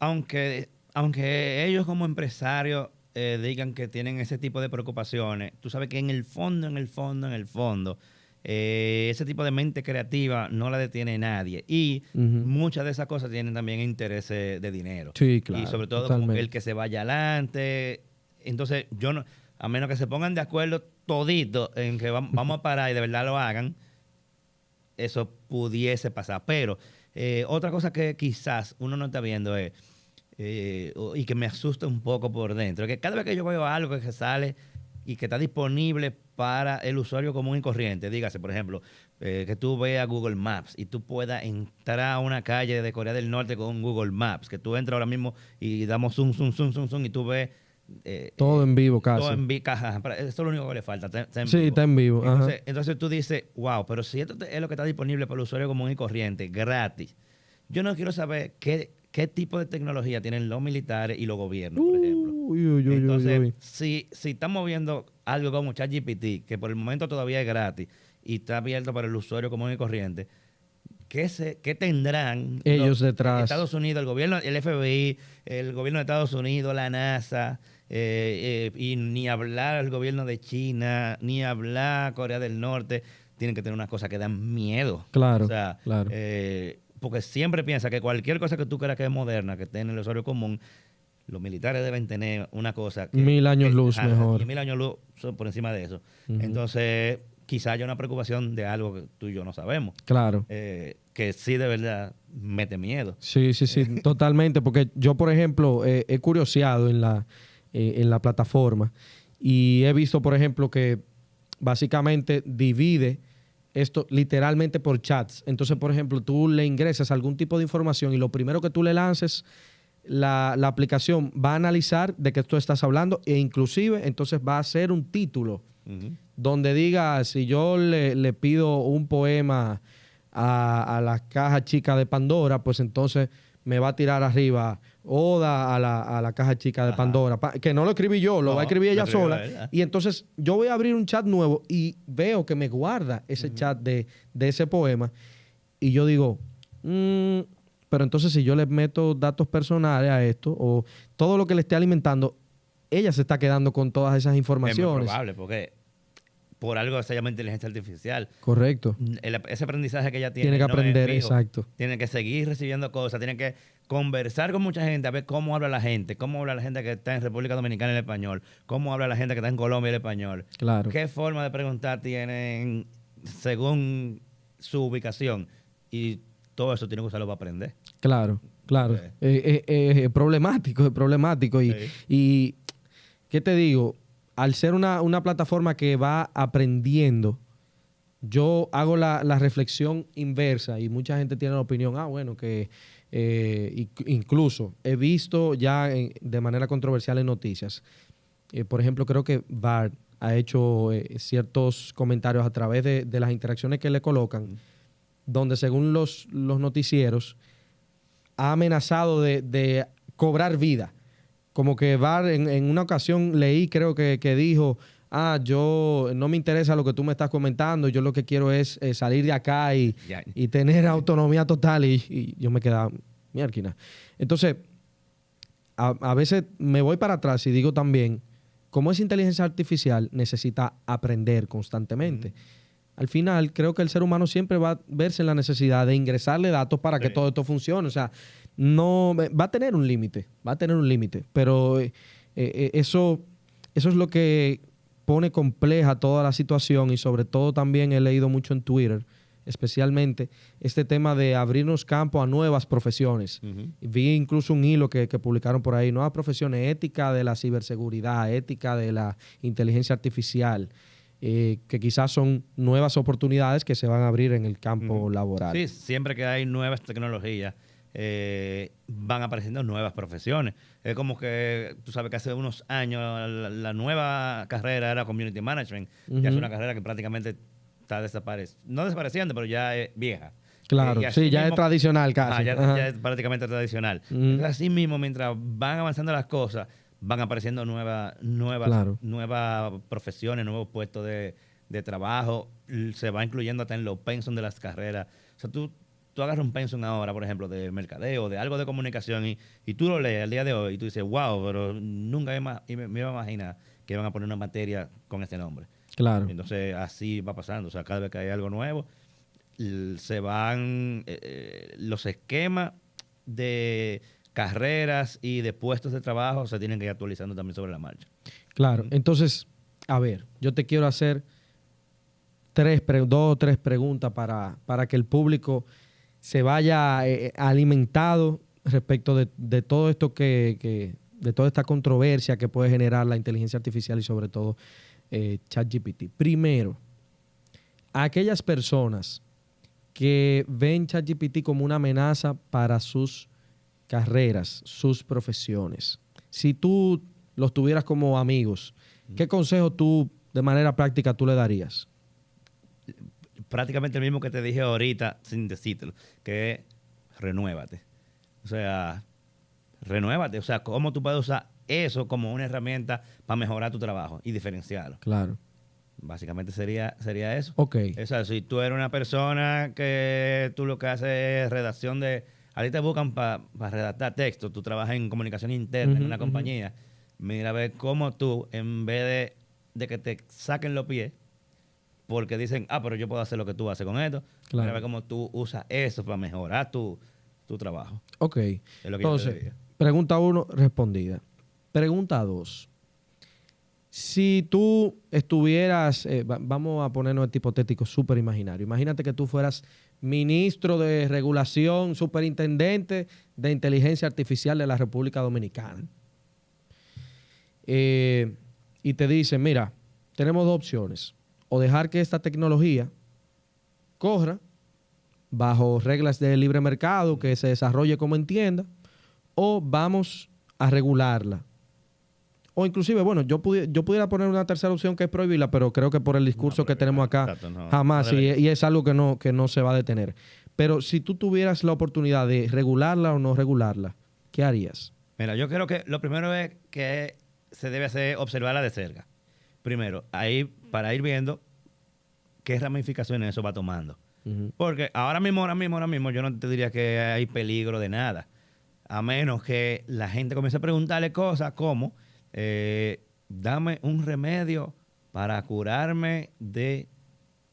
aunque, aunque ellos como empresarios eh, digan que tienen ese tipo de preocupaciones, tú sabes que en el fondo, en el fondo, en el fondo, eh, ese tipo de mente creativa no la detiene nadie. Y muchas de esas cosas tienen también intereses de dinero. Sí, claro, Y sobre todo totalmente. el que se vaya adelante. Entonces, yo no, a menos que se pongan de acuerdo todito en que vam- vamos a parar y de verdad lo hagan, eso pudiese pasar. Pero eh, otra cosa que quizás uno no está viendo es, eh, y que me asusta un poco por dentro, que cada vez que yo veo algo que sale y que está disponible para el usuario común y corriente, dígase, por ejemplo, eh, que tú veas Google Maps y tú puedas entrar a una calle de Corea del Norte con Google Maps, que tú entras ahora mismo y damos zoom, zoom, zoom, zoom, zoom y tú ves... eh, Todo en vivo casi. todo en vi- caja, para- Eso es lo único que le falta. está- está en Sí, vivo. está en vivo, ajá. Entonces, tú dices, wow, pero si esto es lo que está disponible para el usuario común y corriente, gratis, yo no quiero saber qué, qué tipo de tecnología tienen los militares y los gobiernos, por ejemplo. Uy, uy, uy, Entonces, uy. Si, si estamos viendo algo como ChatGPT, que por el momento todavía es gratis y está abierto para el usuario común y corriente, ¿qué, se, qué tendrán Ellos detrás. Estados Unidos, el gobierno, el FBI, el gobierno de Estados Unidos, la NASA, eh, eh, y ni hablar el gobierno de China, ni hablar Corea del Norte, tienen que tener unas cosas que dan miedo. Claro, O sea, claro. eh, porque siempre piensa que cualquier cosa que tú creas que es moderna, que esté en el usuario común, los militares deben tener una cosa que... Mil años que- luz ajá, mejor. mil años luz son por encima de eso. Entonces, quizá haya una preocupación de algo que tú y yo no sabemos. Claro. eh, que sí de verdad mete miedo. Sí, sí, sí, totalmente. Porque yo, por ejemplo, eh, he curioseado en la, eh, en la plataforma y he visto, por ejemplo, que básicamente divide esto literalmente por chats. Entonces, por ejemplo, tú le ingresas algún tipo de información y lo primero que tú le lances, la, la aplicación va a analizar de qué tú estás hablando e inclusive entonces va a hacer un título donde diga, si yo le, le pido un poema a, a la caja chica de Pandora, pues entonces me va a tirar arriba Oda a la, a la caja chica de Ajá. Pandora. Pa- que no lo escribí yo, lo No, va a escribir ella sola. ella. Y entonces yo voy a abrir un chat nuevo y veo que me guarda ese chat de, de ese poema. Y yo digo, mm, pero entonces si yo le meto datos personales a esto o todo lo que le esté alimentando, ella se está quedando con todas esas Es muy informaciones. probable, porque por algo se llama inteligencia artificial. Correcto. El- ese aprendizaje que ella tiene. Tiene que no aprender, exacto. Tiene que seguir recibiendo cosas, tiene que conversar con mucha gente, a ver cómo habla la gente, cómo habla la gente que está en República Dominicana el español, cómo habla la gente que está en Colombia el español. Claro. ¿Qué forma de preguntar tienen según su ubicación? Y todo eso tiene que usarlo para aprender. Claro, claro. Sí. Eh, eh, eh, es problemático, es problemático. Y, Sí. y, ¿qué te digo? Al ser una, una plataforma que va aprendiendo, yo hago la, la reflexión inversa y mucha gente tiene la opinión, ah, bueno, que eh, inc- incluso he visto ya de manera controversial en noticias, eh, por ejemplo, creo que VAR ha hecho eh, ciertos comentarios a través de, de las interacciones que le colocan, donde según los, los noticieros ha amenazado de, de cobrar vida. Como que VAR en, en una ocasión leí, creo que, que dijo, ah, yo no me interesa lo que tú me estás comentando, yo lo que quiero es eh, salir de acá y, y tener autonomía total y, y yo me quedaba, mierda. Entonces, a, a veces me voy para atrás y digo también, como es inteligencia artificial, necesita aprender constantemente. Al final, creo que el ser humano siempre va a verse en la necesidad de ingresarle datos para que todo esto funcione. O sea, no va a tener un límite, va a tener un límite, pero eh, eh, eso, eso es lo que pone compleja toda la situación y sobre todo también he leído mucho en Twitter, especialmente este tema de abrirnos campo a nuevas profesiones. Vi incluso un hilo que, que publicaron por ahí, nuevas profesiones, ética de la ciberseguridad, ética de la inteligencia artificial, eh, que quizás son nuevas oportunidades que se van a abrir en el campo laboral. Sí, siempre que hay nuevas tecnologías, eh, van apareciendo nuevas profesiones. Es como que, tú sabes que hace unos años la, la nueva carrera era Community Management. Ya es una carrera que prácticamente está desapareciendo. No desapareciendo, pero ya es vieja. Claro, Eh, sí, ya es tradicional casi. Ya, es prácticamente tradicional. Entonces, Así mismo, mientras van avanzando las cosas, van apareciendo nuevas, nuevas, Claro. nuevas profesiones, nuevos puestos de, de trabajo. Se va incluyendo hasta en los pensum de las carreras. O sea, tú, tú agarras un pensum ahora, por ejemplo, de mercadeo, de algo de comunicación, y, y tú lo lees al día de hoy y tú dices, wow, pero nunca me, me, iba a imaginar que iban a poner una materia con este nombre. Claro. Entonces, así va pasando. O sea, cada vez que hay algo nuevo, se van eh, eh, los esquemas de carreras y de puestos de trabajo se tienen que ir actualizando también sobre la marcha. Claro. Entonces, a ver, yo te quiero hacer tres, dos o tres preguntas para, para que el público se vaya eh, alimentado respecto de, de todo esto que, que- de toda esta controversia que puede generar la inteligencia artificial y sobre todo eh, ChatGPT. Primero, a aquellas personas que ven ChatGPT como una amenaza para sus carreras, sus profesiones. Si tú los tuvieras como amigos, ¿qué consejo tú de manera práctica tú le darías? Prácticamente el mismo que te dije ahorita, sin decírtelo, que es renuévate. O sea, renuévate. O sea, cómo tú puedes usar eso como una herramienta para mejorar tu trabajo y diferenciarlo. Claro. Básicamente sería, sería eso. Ok. O sea, si tú eres una persona que tú lo que haces es redacción de... A ti te buscan para redactar texto, tú trabajas en comunicación interna en una compañía, mira a ver cómo tú, en vez de, de que te saquen los pies, porque dicen, ah, pero yo puedo hacer lo que tú haces con esto. Claro. Mira, ve cómo tú usas eso para mejorar tu, tu trabajo. Ok. Es lo que yo te Entonces, pregunta uno, respondida. Pregunta dos. Si tú estuvieras, eh, va- vamos a ponernos este hipotético súper imaginario. Imagínate que tú fueras ministro de regulación, superintendente de inteligencia artificial de la República Dominicana. Eh, y te dicen, mira, tenemos dos opciones. O dejar que esta tecnología corra bajo reglas de libre mercado, que se desarrolle como entienda, o vamos a regularla. O inclusive, bueno, yo, pudi- yo pudiera poner una tercera opción que es prohibirla, pero creo que por el discurso que tenemos acá, Exacto, no, jamás, no y, y es algo que no, que no se va a detener. Pero si tú tuvieras la oportunidad de regularla o no regularla, ¿qué harías? Mira, yo creo que lo primero es que se debe hacer observarla de cerca. Primero, ahí para ir viendo qué ramificaciones eso va tomando. Porque ahora mismo, ahora mismo, ahora mismo, yo no te diría que hay peligro de nada. A menos que la gente comience a preguntarle cosas como, eh, dame un remedio para curarme de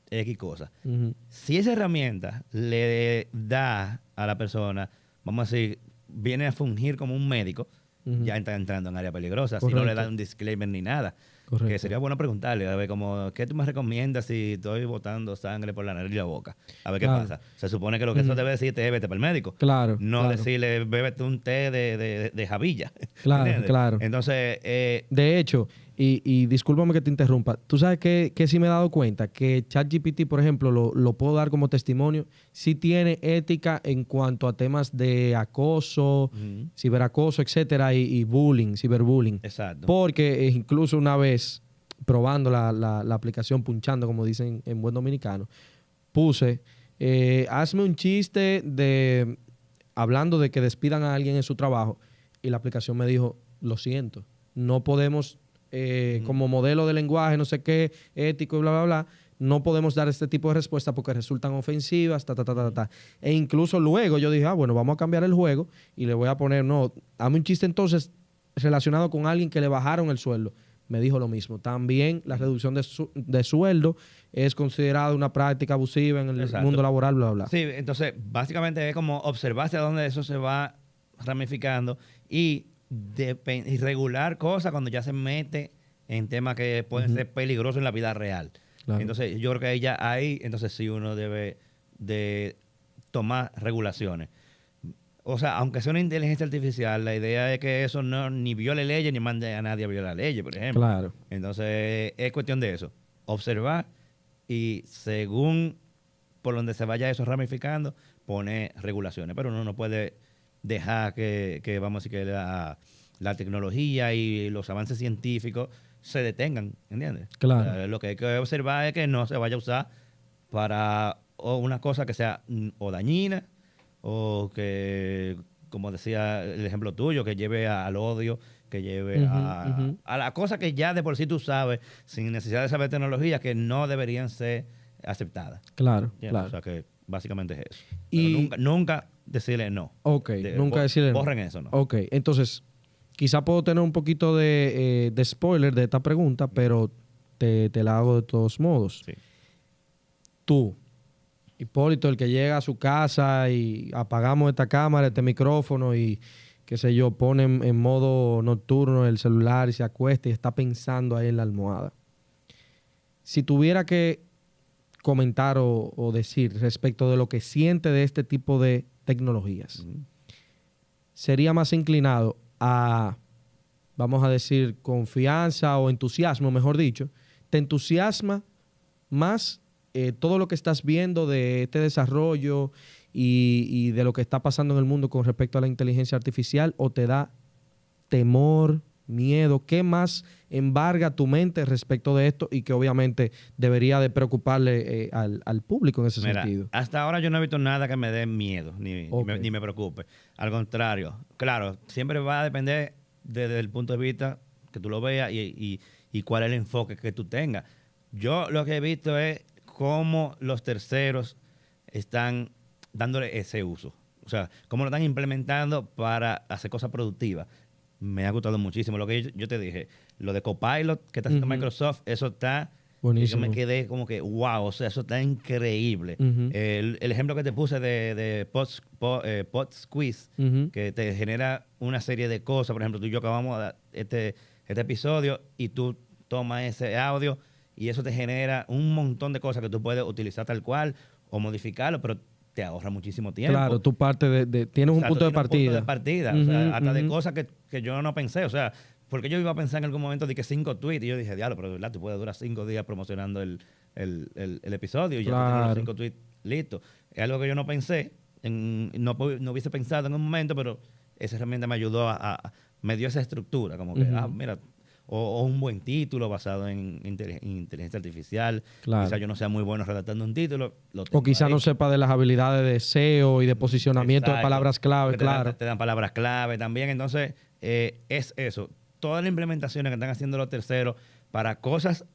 X cosas. Ujú. Si esa herramienta le da a la persona, vamos a decir, viene a fungir como un médico, ya está entrando en área peligrosa. Si no le da un disclaimer ni nada. Correcto. Que sería bueno preguntarle, a ver, como, ¿qué tú me recomiendas si estoy botando sangre por la nariz y la boca? A ver qué pasa. Se supone que lo que eso Ujú. debe decirte es vete para el médico. Claro. No claro. decirle, bébete un té de, de, de javilla. Claro, ¿Entiendes? claro. Entonces, eh, De hecho, y, y discúlpame que te interrumpa, tú sabes que, que sí me he dado cuenta que ChatGPT, por ejemplo, lo, lo puedo dar como testimonio, sí tiene ética en cuanto a temas de acoso, ciberacoso, etcétera, y, y bullying, ciberbullying. exacto. Porque eh, incluso una vez, probando la, la- la aplicación, punchando, como dicen en buen dominicano, puse, eh, hazme un chiste de hablando de que despidan a alguien en su trabajo y la aplicación me dijo, lo siento, no podemos, eh, como modelo de lenguaje, no sé qué, ético y bla, bla, bla, no podemos dar este tipo de respuestas porque resultan ofensivas, ta, ta, ta, ta, ta. E incluso luego yo dije, ah, bueno, vamos a cambiar el juego y le voy a poner, no, hazme un chiste entonces relacionado con alguien que le bajaron el sueldo. Me dijo lo mismo. También la reducción de, su- de sueldo es considerada una práctica abusiva en el Exacto. mundo laboral, bla, bla. Sí, entonces básicamente es como observar hacia dónde eso se va ramificando y regular cosas cuando ya se mete en temas que pueden ser peligrosos en la vida real. Claro. Entonces yo creo que ahí ya ahí, entonces sí uno debe de tomar regulaciones. O sea, aunque sea una inteligencia artificial, la idea es que eso no ni viole leyes ni mande a nadie a violar leyes, por ejemplo. Claro. Entonces, es cuestión de eso. Observar y según por donde se vaya eso ramificando, poner regulaciones. Pero uno no puede dejar que, que, vamos a decir, que la, la tecnología y los avances científicos se detengan, ¿entiendes? Claro. O sea, lo que hay que observar es que no se vaya a usar para o una cosa que sea mm, o dañina o que, como decía el ejemplo tuyo, que lleve a- al odio, que lleve a, a la cosa que ya de por sí tú sabes, sin necesidad de saber tecnología, que no deberían ser aceptadas. Claro, ¿entiendes? claro. O sea que básicamente es eso. Y- nunca, nunca decirle no. ok, De- nunca decirle no. Borren eso, ¿no? Ok, entonces, quizá puedo tener un poquito de, eh, de spoiler de esta pregunta, pero te, te la hago de todos modos. Sí. Tú, Hipólito, el que llega a su casa y apagamos esta cámara, este micrófono y qué sé yo, pone en, en modo nocturno el celular y se acuesta y está pensando ahí en la almohada. Si tuviera que comentar o, o decir respecto de lo que siente de este tipo de tecnologías, sería más inclinado a, vamos a decir, confianza o entusiasmo, mejor dicho, te entusiasma más eh, todo lo que estás viendo de este desarrollo y, y de lo que está pasando en el mundo con respecto a la inteligencia artificial o te da temor, miedo? ¿Qué más embarga tu mente respecto de esto y que obviamente debería de preocuparle eh, al, al público en ese Mira, sentido? hasta ahora yo no he visto nada que me dé miedo, ni, ni Ok. me, ni me preocupe. Al contrario, claro, siempre va a depender desde el punto de vista que tú lo veas y, y- y cuál es el enfoque que tú tengas. Yo lo que he visto es cómo los terceros están dándole ese uso. O sea, cómo lo están implementando para hacer cosas productivas. Me ha gustado muchísimo. Lo que yo, yo te dije, lo de Copilot que está haciendo. Microsoft, eso está Buenísimo. Yo me quedé como que, wow, o sea, eso está increíble. El, el ejemplo que te puse de, de Pod, Pod- eh, Pod Squeeze, que te genera una serie de cosas. Por ejemplo, tú y yo acabamos este, este episodio y tú tomas ese audio y eso te genera un montón de cosas que tú puedes utilizar tal cual o modificarlo, pero te ahorra muchísimo tiempo. Claro, tú parte de, de- tienes un punto de partida. Un punto de partida. o sea, hasta de cosas que, que yo no pensé. O sea, porque yo iba a pensar en algún momento de que cinco tweets y yo dije, diablo, pero de verdad, tú puedes durar cinco días promocionando el, el, el- el episodio y ya tú tienes Claro. los cinco tweets listos. Es algo que yo no pensé, en- no, no hubiese pensado en un momento, pero esa herramienta me ayudó a, a- me dio esa estructura, como que, ah, mira, o, o un buen título basado en, inteligencia artificial. Claro. Quizás yo no sea muy bueno redactando un título. Lo O quizá ahí. no sepa de las habilidades de SEO y de posicionamiento de palabras clave, dan- claro. te dan palabras clave también. Entonces, eh, es eso. Todas las implementaciones que están haciendo los terceros para cosas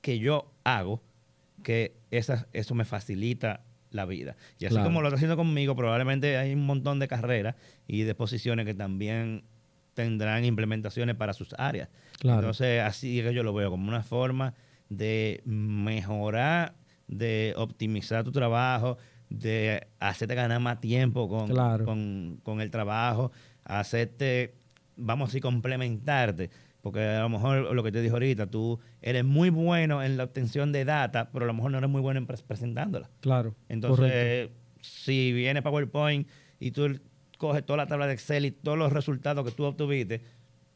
que yo hago, que esas, eso me facilita la vida. Y así Claro. como lo está haciendo conmigo, probablemente hay un montón de carreras y de posiciones que también tendrán implementaciones para sus áreas. Claro. Entonces, así es que yo lo veo como una forma de mejorar, de optimizar tu trabajo, de hacerte ganar más tiempo con, Claro. con, con el trabajo, hacerte, vamos a decir, complementarte. Porque a lo mejor lo que te dije ahorita, tú eres muy bueno en la obtención de data, pero a lo mejor no eres muy bueno en pres- presentándola. Claro. Entonces, correcto. si viene PowerPoint y tú coges toda la tabla de Excel y todos los resultados que tú obtuviste,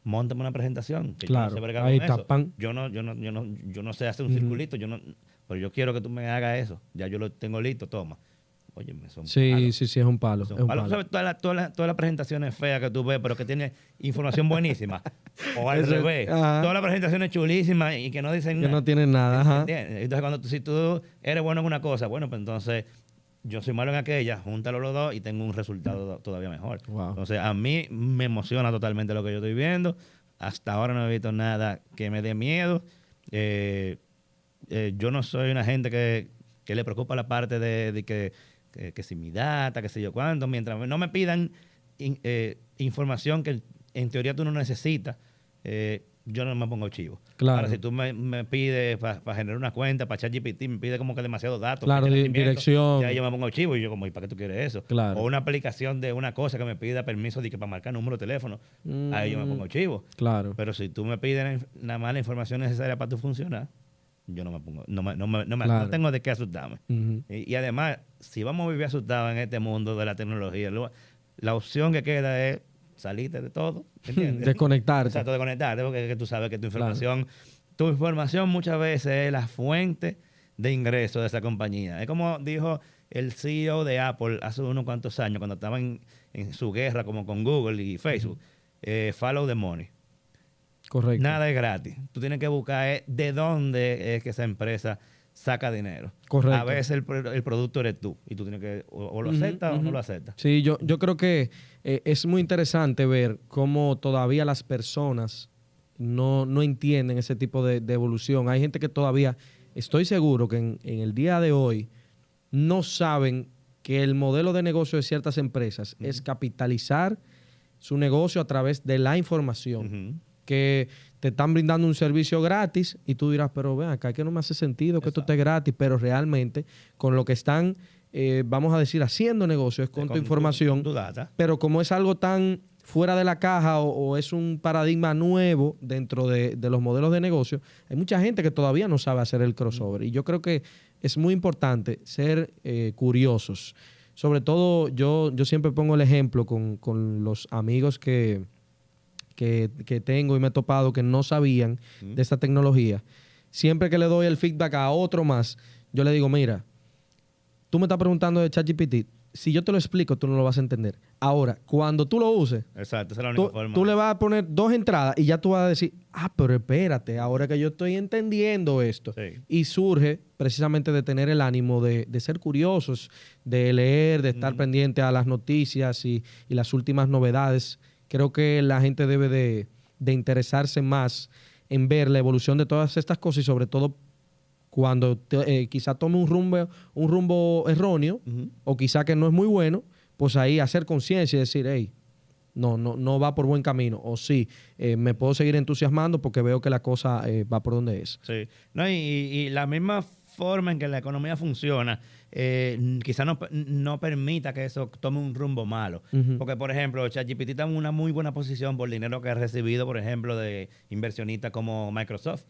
montame una presentación. que yo no Claro, sé ahí con está, eso. pan. Yo no, yo no, yo no, yo no sé hacer un circulito, yo no, pero yo quiero que tú me hagas eso. Ya yo lo tengo listo, toma. Oye, me son Sí, palos. sí, sí, es un palo. Son es un palo. ¿Sabes? Todas las todas las- todas las presentaciones feas que tú ves, pero que tiene información buenísima. o al revés. Todas las presentaciones chulísimas y que no dicen Que nada. no tienen nada. Entonces, cuando tú, si tú eres bueno en una cosa, bueno, pues entonces yo soy malo en aquella, júntalo los dos y tengo un resultado todavía mejor. Wow. Entonces, a mí me emociona totalmente lo que yo estoy viendo. Hasta ahora no he visto nada que me dé miedo. Eh, eh, yo no soy una gente que, que le preocupa la parte de, de que, que, que si mi data, que sé yo cuánto, mientras no me pidan in- eh, información que en teoría tú no necesitas, yo no me pongo chivo. Claro. Ahora, si tú me, me pides para generar una cuenta, para ChatGPT, me pide como que demasiados datos. Claro, di- dirección. Ya yo me pongo chivo y yo como, ¿y para qué tú quieres eso? Claro. O una aplicación de una cosa que me pida permiso de que para marcar número de teléfono, ahí yo me Mm. pongo chivo. Claro. Pero si tú me pides nada más la información necesaria para tu funcionar, yo no me pongo, no, me, no, me- no me- Claro. no tengo de qué asustarme. Y, y además, si vamos a vivir asustados en este mundo de la tecnología, lo- la opción que queda es salirte de todo, ¿entiendes? Desconectarte. Exacto, de conectarte, porque es que tú sabes que tu información, tu información muchas veces es la fuente de ingreso de esa compañía. Es como dijo el CEO de Apple hace unos cuantos años, cuando estaban en, en su guerra como con Google y Facebook, eh, follow the money. Correcto. Nada es gratis. Tú tienes que buscar eh, de dónde es que esa empresa saca dinero. Correcto. A veces el, el producto eres tú y tú tienes que o, o lo aceptas o no lo aceptas. Sí, yo, yo creo que eh, es muy interesante ver cómo todavía las personas no, no entienden ese tipo de, de evolución. Hay gente que todavía, estoy seguro que en, en el día de hoy no saben que el modelo de negocio de ciertas empresas es capitalizar su negocio a través de la información. Que te están brindando un servicio gratis y tú dirás, pero ven acá que no me hace sentido que esto esté gratis, pero realmente con lo que están, eh, vamos a decir, haciendo negocio es con, tu información, tu data. pero como es algo tan fuera de la caja o, o es un paradigma nuevo dentro de, de los modelos de negocio, hay mucha gente que todavía no sabe hacer el crossover. Y yo creo que es muy importante ser eh, curiosos. Sobre todo, yo, yo siempre pongo el ejemplo con, con los amigos que, que, que tengo y me he topado que no sabían de esta tecnología. Siempre que le doy el feedback a otro más, yo le digo, mira, tú me estás preguntando de ChatGPT, si yo te lo explico, tú no lo vas a entender. Ahora, cuando tú lo uses, Exacto, esa es la única tú, forma. tú le vas a poner dos entradas y ya tú vas a decir, ah, pero espérate, ahora que yo estoy entendiendo esto. Sí. Y surge precisamente de tener el ánimo de, de ser curiosos, de leer, de estar pendiente a las noticias y, y las últimas novedades. Creo que la gente debe de, de interesarse más en ver la evolución de todas estas cosas y sobre todo cuando te- eh, quizá tome un rumbo, un rumbo erróneo o quizá que no es muy bueno, pues ahí hacer conciencia y decir, hey, no, no, no va por buen camino. O sí, eh, me puedo seguir entusiasmando porque veo que la cosa eh, va por donde es. Sí. No, y, y la misma forma en que la economía funciona, eh, quizá no, no, permita que eso tome un rumbo malo. Porque, por ejemplo, ChatGPT está en una muy buena posición por el dinero que ha recibido, por ejemplo, de inversionistas como Microsoft.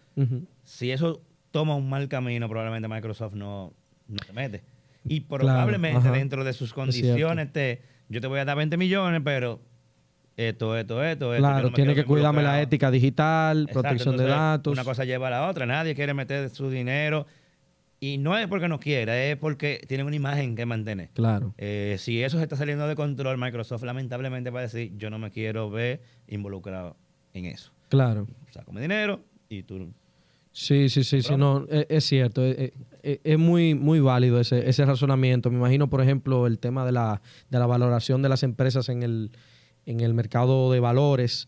Si eso toma un mal camino, probablemente Microsoft no, no se mete. Y probablemente dentro de sus condiciones, te, yo te voy a dar 20 millones, pero esto, esto, esto. Claro, tiene que cuidarme la ética digital, protección de datos. Una cosa lleva a la otra. Nadie quiere meter su dinero y no es porque no quiera, es porque tienen una imagen que mantener. Claro. Eh, si eso se está saliendo de control, Microsoft lamentablemente va a decir, yo no me quiero ver involucrado en eso. Claro. Saco mi dinero y tú... Sí, sí, sí, sí no, e, es, cierto, e, e, es, muy, muy válido ese, ese, razonamiento. Me imagino, por ejemplo, el tema de la, de la valoración de las empresas en el, en el mercado de valores.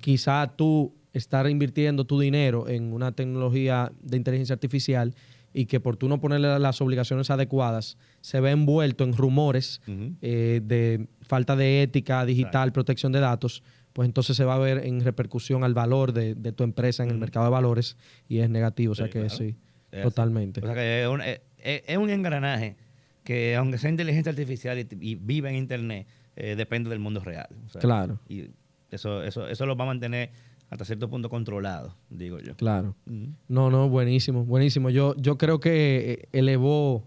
Quizá tú estar invirtiendo tu dinero en una tecnología de inteligencia artificial y que por tú no ponerle las obligaciones adecuadas se ve envuelto en rumores eh, de falta de ética digital, protección de datos, pues entonces se va a ver en repercusión al valor de, tu empresa en el mercado de valores y es negativo. o sea que sí, totalmente. O sea que es un, es, un, engranaje que aunque sea inteligencia artificial y, vive en Internet, eh, depende del mundo real. claro. Y eso, eso, eso lo va a mantener hasta cierto punto controlado, digo yo. Claro. No, no, buenísimo, buenísimo. Yo, yo creo que eh, elevó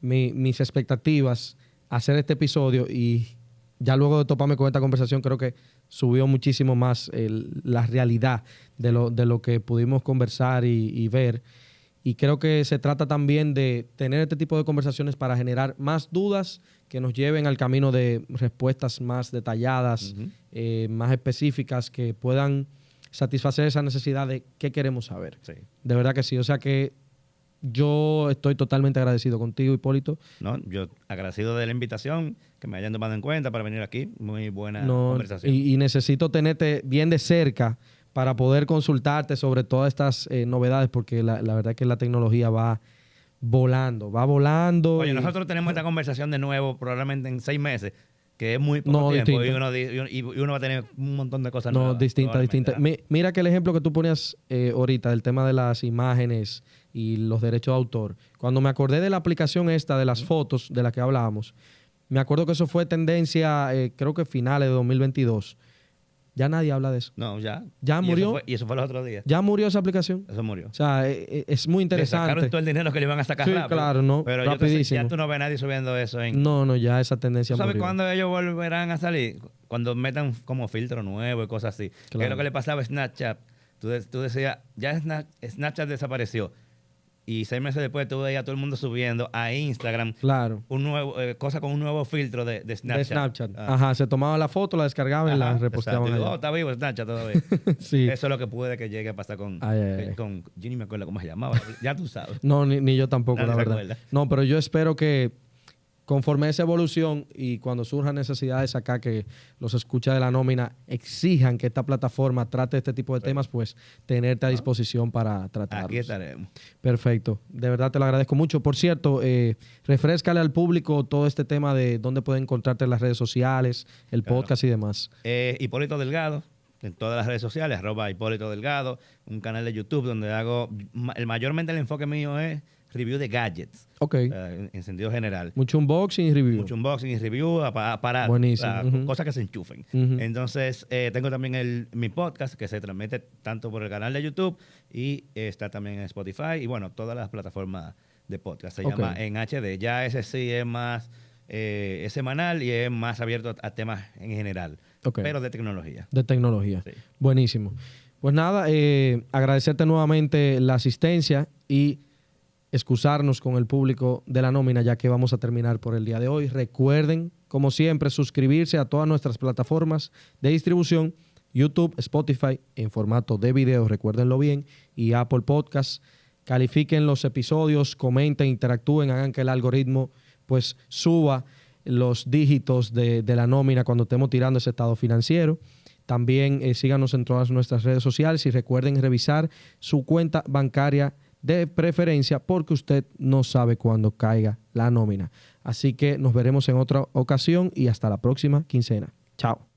mis expectativas hacer este episodio y ya luego de toparme con esta conversación creo que subió muchísimo más la realidad de lo, de lo que pudimos conversar y, ver. Y creo que se trata también de tener este tipo de conversaciones para generar más dudas que nos lleven al camino de respuestas más detalladas, eh, más específicas, que puedan satisfacer esa necesidad de qué queremos saber. De verdad que sí. O sea que yo estoy totalmente agradecido contigo, Hipólito. No, yo agradecido de la invitación, que me hayan tomado en cuenta para venir aquí. Muy buena conversación. Y, necesito tenerte bien de cerca para poder consultarte sobre todas estas eh, novedades, porque la, verdad es que la tecnología va volando, va volando. Oye, nosotros tenemos esta conversación de nuevo probablemente en seis meses que es muy poco tiempo y uno, va a tener un montón de cosas no, distintas, distintas. Mira que el ejemplo que tú ponías eh, ahorita del tema de las imágenes y los derechos de autor. Cuando me acordé de la aplicación esta de las fotos de la que hablábamos, me acuerdo que eso fue tendencia, eh, creo que finales de 2022. Ya nadie habla de eso. No, ya. Ya murió. y eso fue los otros días. Ya murió esa aplicación. Eso murió. O sea, e, e, es, muy interesante. Le sacaron todo el dinero que le iban a sacar sí, claro, no. Pero rapidísimo. ya tú no ves a nadie subiendo eso en... No, no, ya esa tendencia ¿Tú sabes cuándo ellos volverán a salir? Cuando metan como filtro nuevo y cosas así. Que es lo que le pasaba a Snapchat. Tú, tú decías, ya Snapchat desapareció y seis meses después tú veías a todo el mundo subiendo a Instagram claro. un nuevo, eh, cosa con un nuevo filtro de, Snapchat. De Snapchat. Ah. Ajá, se tomaba la foto, la descargaban y la reposteaban. oh, está vivo Snapchat todavía. sí. Eso es lo que puede que llegue a pasar con, eh, con yo ni me acuerdo cómo se llamaba, ya tú sabes. No, ni, ni yo tampoco, la verdad. No, pero yo espero que conforme a esa evolución y cuando surjan necesidades acá que los escucha de la nómina exijan que esta plataforma trate este tipo de temas, pues tenerte a disposición para tratarlos. Aquí estaremos. Perfecto. De verdad te lo agradezco mucho. Por cierto, eh, refrescale al público todo este tema de dónde pueden encontrarte en las redes sociales, el podcast y demás. Eh, Hipólito Delgado, en todas las redes sociales, arroba Hipólito Delgado, un canal de YouTube donde hago, el, mayormente el enfoque mío es review de gadgets. Ok. en, sentido general. Mucho unboxing y review. Mucho unboxing y review para, cosas que se enchufen. Entonces, eh, tengo también el, mi podcast que se transmite tanto por el canal de YouTube y está también en Spotify y bueno, todas las plataformas de podcast. Se llama En HD. Ya ese sí es más eh, es semanal y es más abierto a, temas en general, pero de tecnología. De tecnología. Buenísimo. Pues nada, eh, agradecerte nuevamente la asistencia y excusarnos con el público de la nómina ya que vamos a terminar por el día de hoy. Recuerden, como siempre, suscribirse a todas nuestras plataformas de distribución, YouTube, Spotify en formato de video, recuérdenlo bien, y Apple Podcasts. Califiquen los episodios, comenten, interactúen, hagan que el algoritmo pues suba los dígitos de, la nómina cuando estemos tirando ese estado financiero. También eh, síganos en todas nuestras redes sociales y recuerden revisar su cuenta bancaria de preferencia porque usted no sabe cuándo caiga la nómina. Así que nos veremos en otra ocasión y hasta la próxima quincena. Chao.